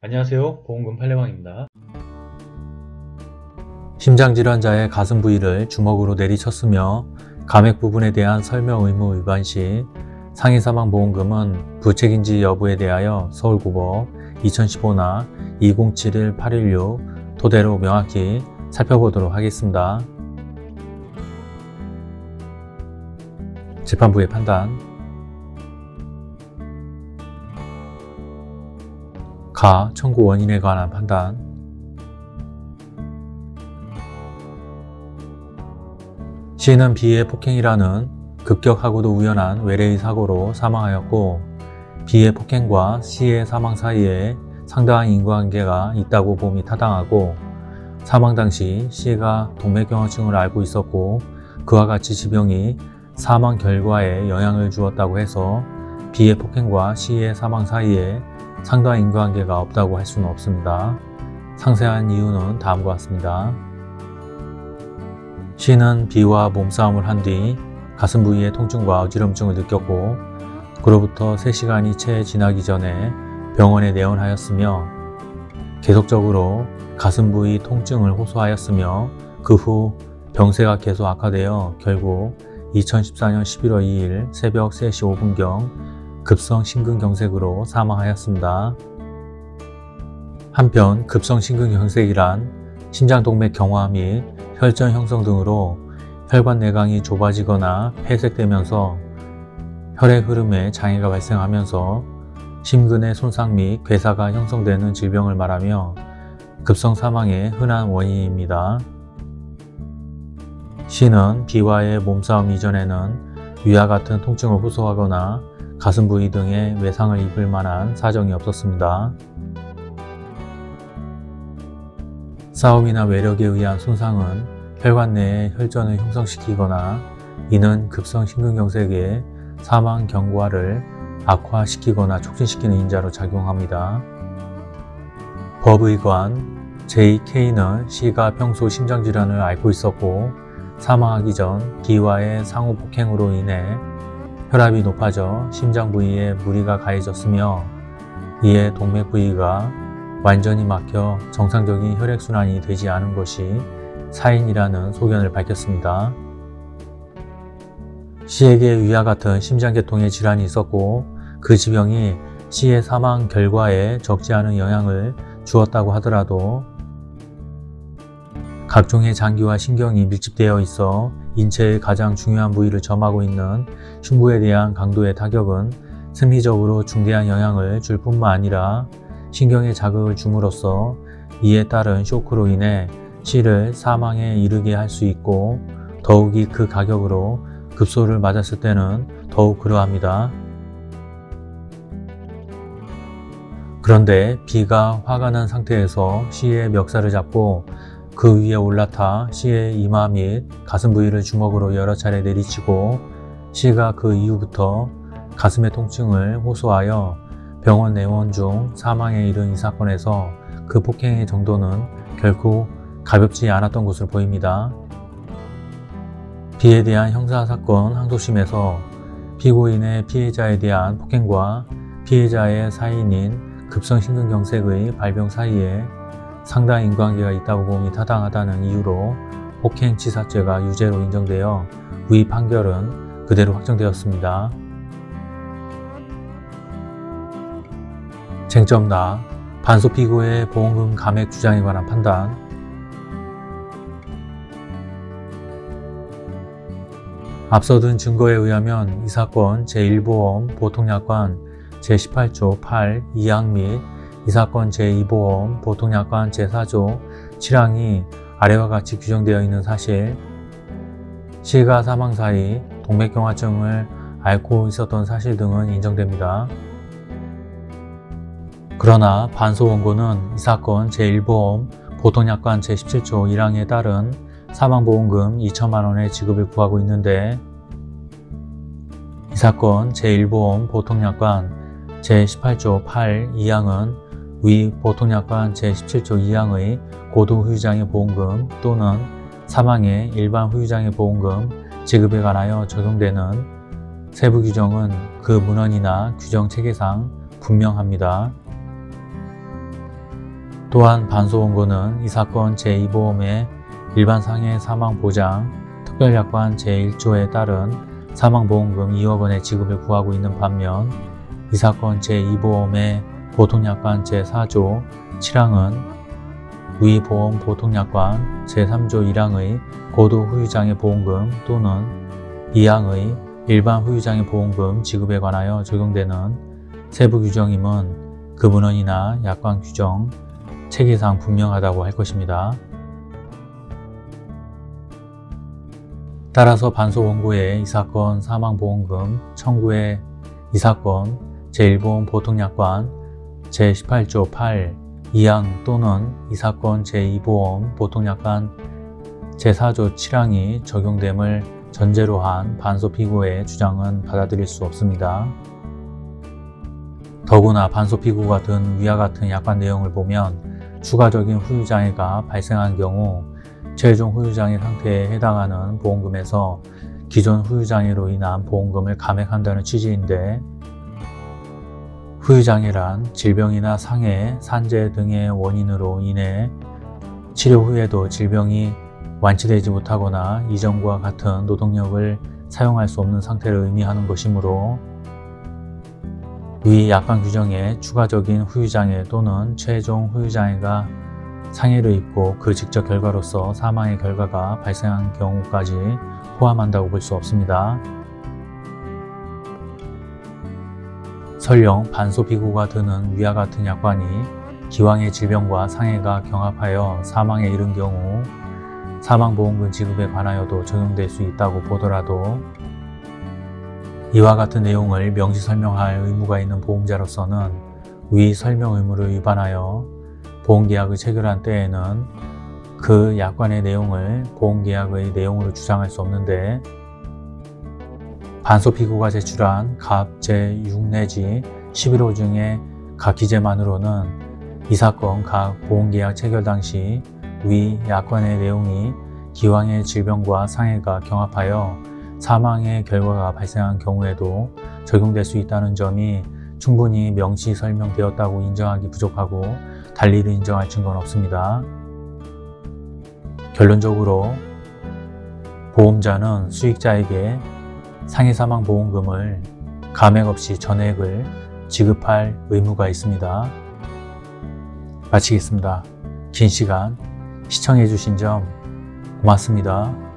안녕하세요. 보험금 팔례방입니다. 심장질환자의 가슴 부위를 주먹으로 내리쳤으며 감액 부분에 대한 설명 의무 위반 시 상해 사망 보험금은 부책인지 여부에 대하여 서울고법 2015나 2071-816 토대로 명확히 살펴보도록 하겠습니다. 재판부의 판단 가 청구 원인에 관한 판단. 시는 B의 폭행이라는 급격하고도 우연한 외래의 사고로 사망하였고 B의 폭행과 C의 사망 사이에 상당한 인과관계가 있다고 봄이 타당하고 사망 당시 C가 동맥경화증을 앓고 있었고 그와 같이 지병이 사망 결과에 영향을 주었다고 해서 B의 폭행과 C의 사망 사이에 상당한 인과관계가 없다고 할 수는 없습니다. 상세한 이유는 다음과 같습니다. C는 B와 몸싸움을 한 뒤 가슴 부위의 통증과 어지럼증을 느꼈고 그로부터 3시간이 채 지나기 전에 병원에 내원하였으며 계속적으로 가슴 부위 통증을 호소하였으며 그 후 병세가 계속 악화되어 결국 2014년 11월 2일 새벽 3시 5분경 급성 심근경색으로 사망하였습니다. 한편 급성 심근경색이란 심장동맥 경화 및 혈전 형성 등으로 혈관 내강이 좁아지거나 폐색되면서 혈액 흐름에 장애가 발생하면서 심근의 손상 및 괴사가 형성되는 질병을 말하며 급성 사망의 흔한 원인입니다. C는 B와의 몸싸움 이전에는 위와 같은 통증을 호소하거나 가슴 부위 등의 외상을 입을 만한 사정이 없었습니다. 싸움이나 외력에 의한 손상은 혈관 내에 혈전을 형성시키거나 이는 급성 심근경색의 사망 경과를 악화시키거나 촉진시키는 인자로 작용합니다. 법의관 JK는 C가 평소 심장질환을 앓고 있었고 사망하기 전 B와의 상호 폭행으로 인해 혈압이 높아져 심장 부위에 무리가 가해졌으며 이에 동맥 부위가 완전히 막혀 정상적인 혈액순환이 되지 않은 것이 사인이라는 소견을 밝혔습니다. C에게 위와 같은 심장계통의 질환이 있었고 그 지병이 C의 사망 결과에 적지 않은 영향을 주었다고 하더라도 각종의 장기와 신경이 밀집되어 있어 인체의 가장 중요한 부위를 점하고 있는 흉부에 대한 강도의 타격은 생리적으로 중대한 영향을 줄 뿐만 아니라 신경에 자극을 줌으로써 이에 따른 쇼크로 인해 C를 사망에 이르게 할 수 있고 더욱이 그 가격으로 급소를 맞았을 때는 더욱 그러합니다. 그런데 B가 화가 난 상태에서 C의 멱살을 잡고 그 위에 올라타 C의 이마 및 가슴 부위를 주먹으로 여러 차례 내리치고 C가 그 이후부터 가슴의 통증을 호소하여 병원 내원 중 사망에 이른 이 사건에서 그 폭행의 정도는 결코 가볍지 않았던 것으로 보입니다. B에 대한 형사사건 항소심에서 피고인의 피해자에 대한 폭행과 피해자의 사인인 급성심근경색의 발병 사이에 상당 인과관계가 있다고 봄이 타당하다는 이유로 폭행치사죄가 유죄로 인정되어 위 판결은 그대로 확정되었습니다. 쟁점 나 반소 피고의 보험금 감액 주장에 관한 판단 앞서 든 증거에 의하면 이 사건 제1보험 보통약관 제18조 8 2항 및 이 사건 제2보험 보통약관 제4조 7항이 아래와 같이 규정되어 있는 사실 시가 사망 사이 동맥경화증을 앓고 있었던 사실 등은 인정됩니다. 그러나 반소 원고는 이 사건 제1보험 보통약관 제17조 1항에 따른 사망보험금 2천만 원의 지급을 구하고 있는데 이 사건 제1보험 보통약관 제18조 8 2항은 위 보통약관 제17조 2항의 고도후유장애 보험금 또는 사망의 일반 후유장애 보험금 지급에 관하여 적용되는 세부 규정은 그 문헌이나 규정 체계상 분명합니다. 또한 반소원고는 이 사건 제2보험의 일반 상해 사망 보장 특별약관 제1조에 따른 사망보험금 2억 원의 지급을 구하고 있는 반면 이 사건 제2보험의 보통약관 제4조 7항은 위 보험 보통약관 제3조 1항의 고도 후유장애 보험금 또는 2항의 일반 후유장애 보험금 지급에 관하여 적용되는 세부 규정임은 그 문헌이나 약관 규정 체계상 분명하다고 할 것입니다. 따라서 반소 원고의 이 사건 사망보험금 청구의 이 사건 제1보험 보통약관 제18조 8 2항 또는 이 사건 제2보험 보통약관 제4조 7항이 적용됨을 전제로 한 반소 피고의 주장은 받아들일 수 없습니다. 더구나 반소 피고가 든 위와 같은 약관 내용을 보면 추가적인 후유장애가 발생한 경우 최종 후유장애 상태에 해당하는 보험금에서 기존 후유장애로 인한 보험금을 감액한다는 취지인데 후유장애란 질병이나 상해, 산재 등의 원인으로 인해 치료 후에도 질병이 완치되지 못하거나 이전과 같은 노동력을 사용할 수 없는 상태를 의미하는 것이므로 위 약관 규정에 추가적인 후유장애 또는 최종 후유장애가 상해를 입고 그 직접 결과로서 사망의 결과가 발생한 경우까지 포함한다고 볼 수 없습니다. 설령 반소 비구가 드는 위와 같은 약관이 기왕의 질병과 상해가 경합하여 사망에 이른 경우 사망보험금 지급에 관하여도 적용될 수 있다고 보더라도 이와 같은 내용을 명시 설명할 의무가 있는 보험자로서는 위 설명 의무를 위반하여 보험계약을 체결한 때에는 그 약관의 내용을 보험계약의 내용으로 주장할 수 없는데 반소 피고가 제출한 갑 제6 내지 11호 중에 각 기재만으로는 이 사건 각 보험계약 체결 당시 위 약관의 내용이 기왕의 질병과 상해가 경합하여 사망의 결과가 발생한 경우에도 적용될 수 있다는 점이 충분히 명시 설명되었다고 인정하기 부족하고 달리를 인정할 증거는 없습니다. 결론적으로 보험자는 수익자에게 상해사망보험금을 감액 없이 전액을 지급할 의무가 있습니다. 마치겠습니다. 긴 시간 시청해 주신 점 고맙습니다.